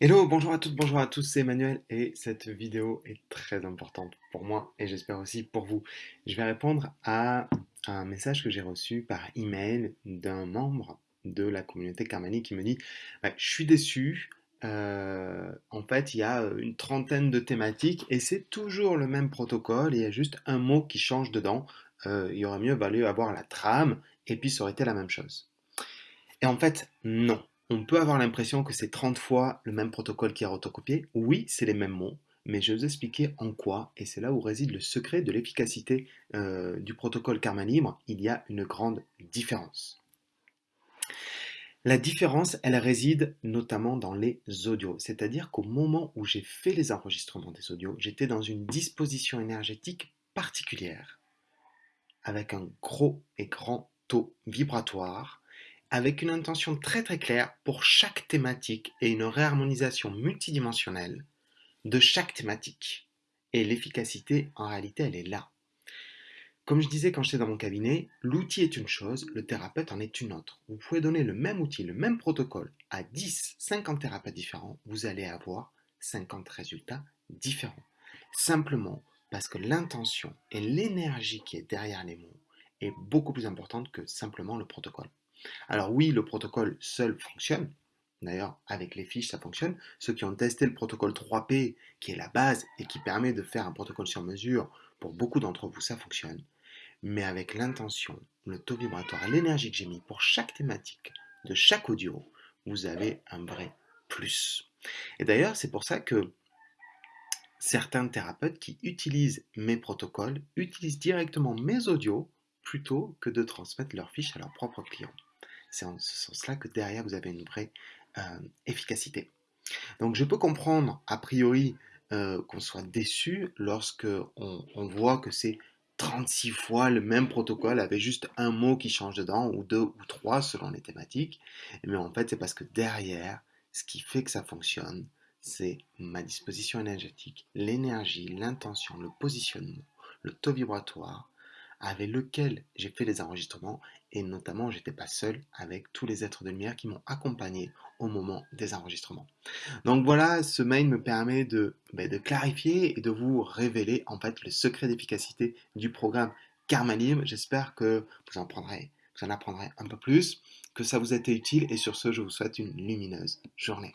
Hello, bonjour à toutes, bonjour à tous, c'est Emmanuel et cette vidéo est très importante pour moi et j'espère aussi pour vous. Je vais répondre à un message que j'ai reçu par email d'un membre de la communauté Carmani qui me dit Je suis déçu, euh, en fait il y a une trentaine de thématiques et c'est toujours le même protocole il y a juste un mot qui change dedans. Euh, il aurait mieux valu avoir la trame et puis ça aurait été la même chose. Et en fait, non. On peut avoir l'impression que c'est 30 fois le même protocole qui est recopié. Oui, c'est les mêmes mots, mais je vais vous expliquer en quoi, et c'est là où réside le secret de l'efficacité euh, du protocole Karma Libre. Il y a une grande différence. La différence, elle réside notamment dans les audios. C'est-à-dire qu'au moment où j'ai fait les enregistrements des audios, j'étais dans une disposition énergétique particulière, avec un gros et grand taux vibratoire, avec une intention très très claire pour chaque thématique et une réharmonisation multidimensionnelle de chaque thématique. Et l'efficacité, en réalité, elle est là. Comme je disais quand j'étais dans mon cabinet, l'outil est une chose, le thérapeute en est une autre. Vous pouvez donner le même outil, le même protocole à 10, 50 thérapeutes différents, vous allez avoir 50 résultats différents. Simplement parce que l'intention et l'énergie qui est derrière les mots est beaucoup plus importante que simplement le protocole. Alors oui, le protocole seul fonctionne. D'ailleurs, avec les fiches, ça fonctionne. Ceux qui ont testé le protocole 3P, qui est la base et qui permet de faire un protocole sur mesure, pour beaucoup d'entre vous, ça fonctionne. Mais avec l'intention, le taux vibratoire, l'énergie que j'ai mis pour chaque thématique de chaque audio, vous avez un vrai plus. Et d'ailleurs, c'est pour ça que certains thérapeutes qui utilisent mes protocoles utilisent directement mes audios plutôt que de transmettre leurs fiches à leurs propres clients. C'est en ce sens-là que derrière, vous avez une vraie euh, efficacité. Donc je peux comprendre, a priori, euh, qu'on soit déçu lorsque on, voit que c'est 36 fois le même protocole avec juste un mot qui change dedans, ou deux ou trois selon les thématiques. Mais en fait, c'est parce que derrière, ce qui fait que ça fonctionne, c'est ma disposition énergétique, l'énergie, l'intention, le positionnement, le taux vibratoire, avec lequel j'ai fait les enregistrements et notamment j'étais pas seul avec tous les êtres de lumière qui m'ont accompagné au moment des enregistrements. Donc voilà, ce mail me permet de, ben, clarifier et de vous révéler en fait le secret d'efficacité du programme Karma. J'espère que vous vous en apprendrez un peu plus, que ça vous a été utile et sur ce je vous souhaite une lumineuse journée.